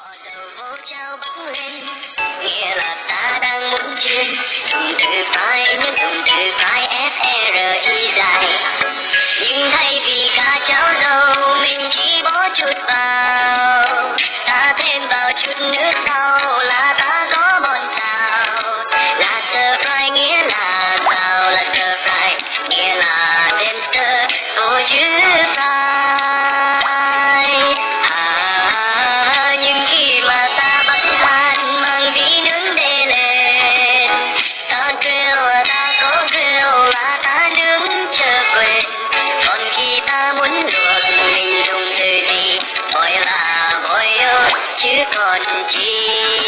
Bỏ đầu vô trao bắc lên. Nghĩa là ta đang muốn chuyên Dùng từ phải nhưng dùng từ phải F-R-I dài. Nhưng thay vì cả cháo dầu, Mình chỉ bỏ chút vào. Ta thêm vào chút nước sau Là ta có bon xào Là stir fry, nghĩa là xào, Là stir fry, nghĩa là thêm stir Vô chứ ta Mình dùng từ gì Gọi là bội Chứ còn chi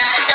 that.